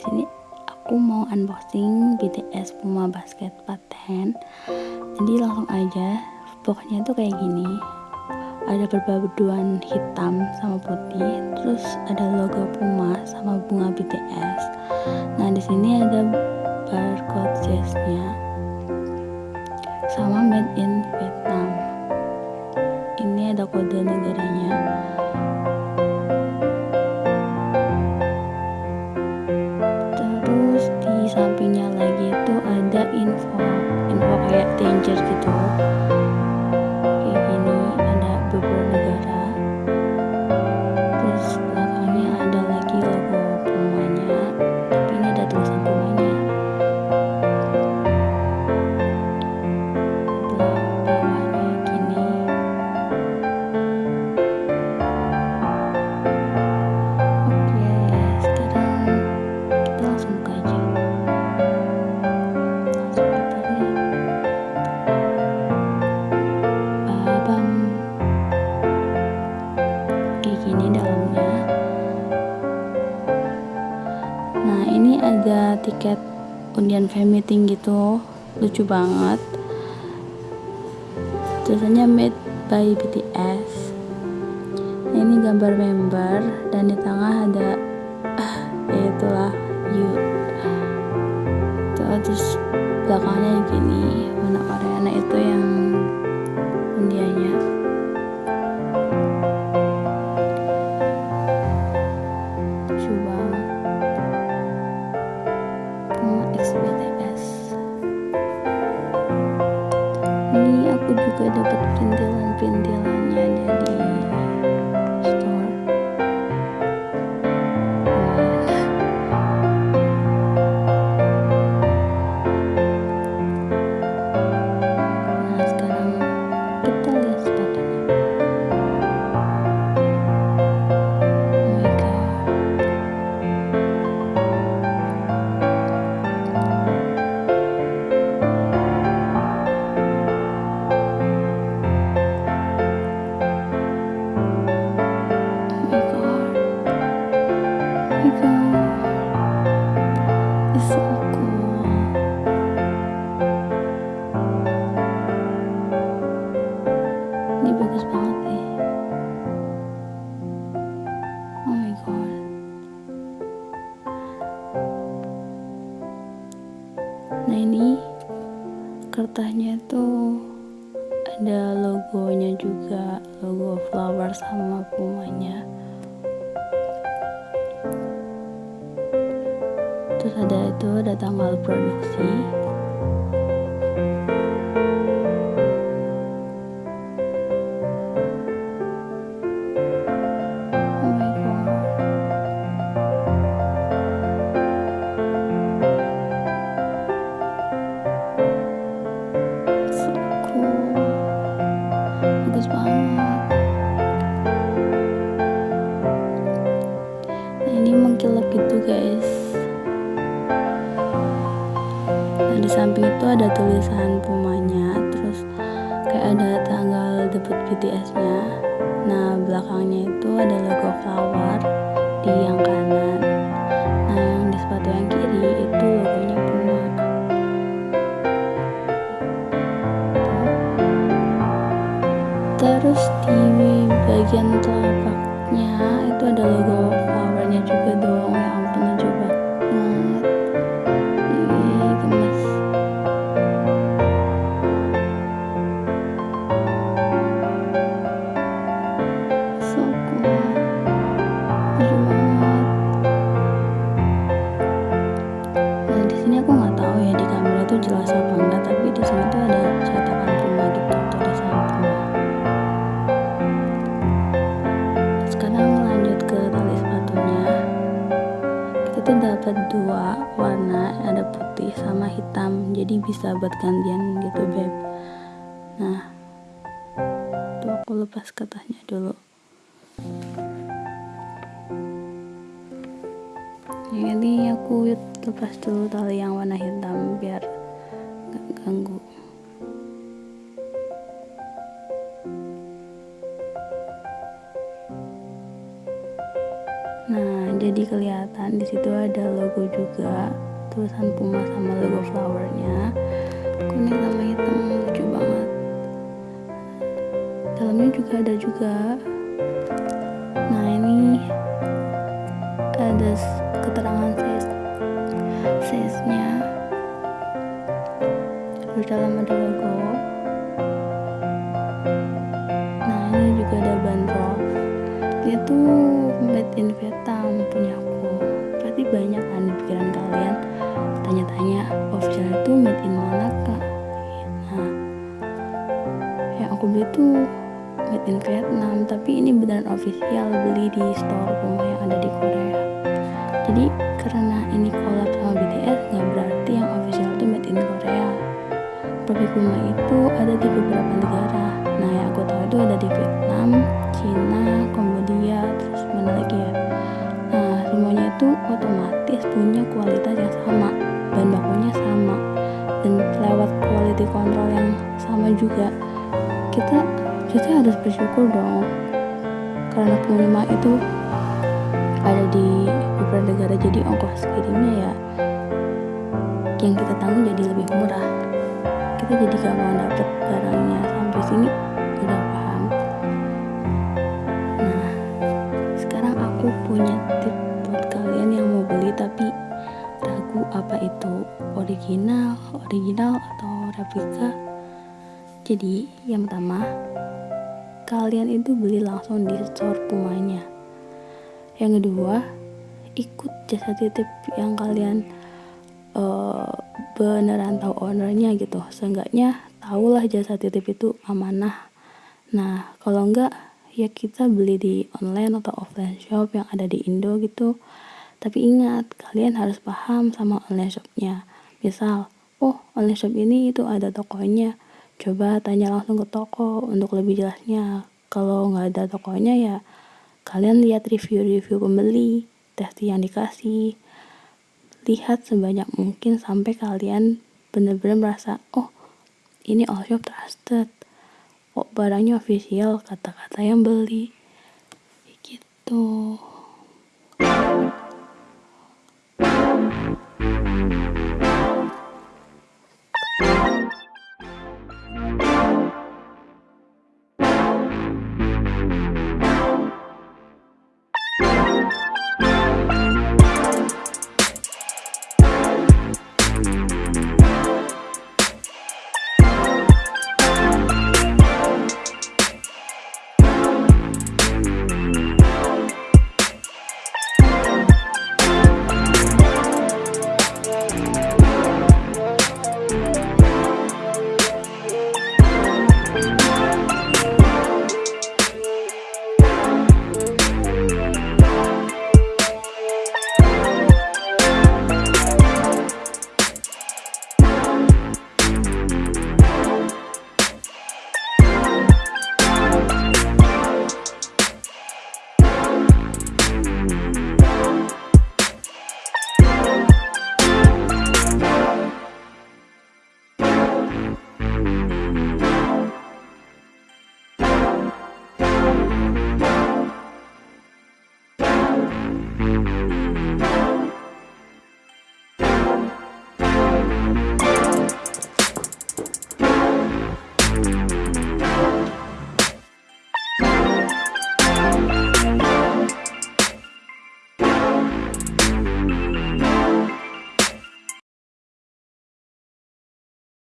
sini. Aku mau unboxing BTS Puma Basket Patent jadi langsung aja pokoknya tuh kayak gini. Ada perpaduan hitam sama putih terus ada logo Puma sama bunga BTS nah di sini ada barcode jazznya sama made in Vietnam. Ini ada kode negaranya tiket undian fan meeting gitu. Lucu banget. Tulisannya made by BTS nah, ini gambar member dan di tengah ada ah, ya itulah you. Terus belakangnya gini warna oranye itu yang undiannya juga dapat perintilan-perintilannya dari ini kertasnya itu ada logonya juga logo flower sama pumanya terus ada itu ada tanggal produksi di samping itu ada tulisan pumanya terus kayak ada tanggal debut BTS nya nah belakangnya itu ada logo flower di yang kanan. Nah yang di sepatu yang kiri itu logonya Puma terus di bagian telapaknya itu ada logo dapat dua warna ada putih sama hitam jadi bisa buat gantian gitu beb. Nah tuh aku lepas kertasnya dulu. Ini aku lepas dulu tali yang warna hitam biar gak ganggu ada logo juga tulisan Puma sama logo flowernya. Kuning sama hitam lucu banget. Dalamnya juga ada juga. Nah ini ada keterangan size size nya terus dalam ada logo. Nah ini juga ada bandrol. Itu made in Vietnam punya banyak kan di pikiran kalian. Tanya-tanya official itu made in mana kak? Nah yang aku beli tuh made in Vietnam tapi ini beneran official beli di store rumah yang ada di Korea. Jadi karena ini collab sama BTS nggak berarti yang official itu made in Korea. Produk Puma itu ada di beberapa negara. Nah yang aku tahu itu ada di Vietnam Cina Kambodia otomatis punya kualitas yang sama bahan bakunya sama dan lewat quality control yang sama juga. Kita kita harus bersyukur dong karena pengiriman itu ada di beberapa negara jadi ongkos kirimnya ya yang kita tanggung jadi lebih murah. Kita jadi gak mau dapet barangnya. Sampai sini udah paham. Nah sekarang aku punya tip buat kalian yang mau beli tapi ragu apa itu original original atau replika. Jadi yang pertama kalian itu beli langsung di store Pumanya yang kedua ikut jasa titip yang kalian uh, beneran tahu ownernya gitu. Seenggaknya tahulah jasa titip itu amanah. Nah kalau enggak ya kita beli di online atau offline shop yang ada di Indo gitu. Tapi ingat kalian harus paham sama online shopnya. Misal oh online shop ini itu ada tokonya. Coba tanya langsung ke toko untuk lebih jelasnya. Kalau nggak ada tokonya ya kalian lihat review-review pembeli testi yang dikasih. Lihat sebanyak mungkin sampai kalian benar-benar merasa oh ini all shop trusted kok barangnya official? Kata-kata yang beli. Gitu.